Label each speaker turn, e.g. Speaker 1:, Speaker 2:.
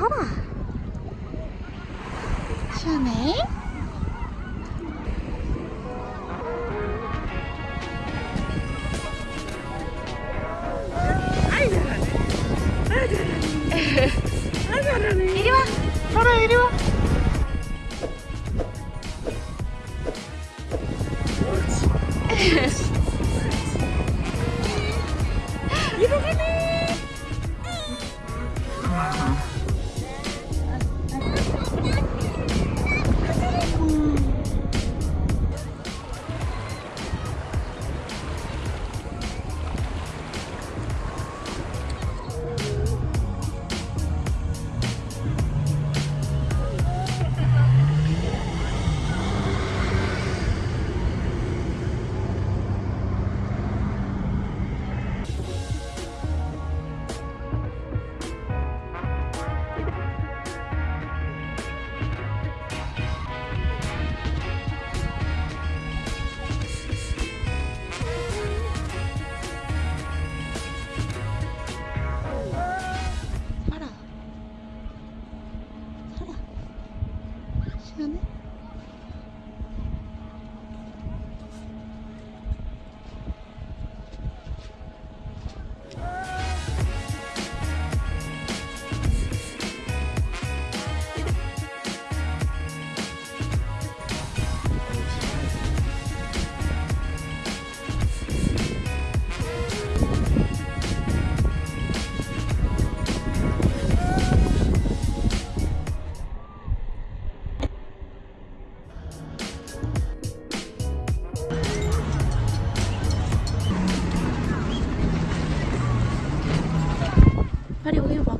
Speaker 1: ほら。しゃねいるわ。ほらいるわ。いるかね minute? 빨리 오세요 봐.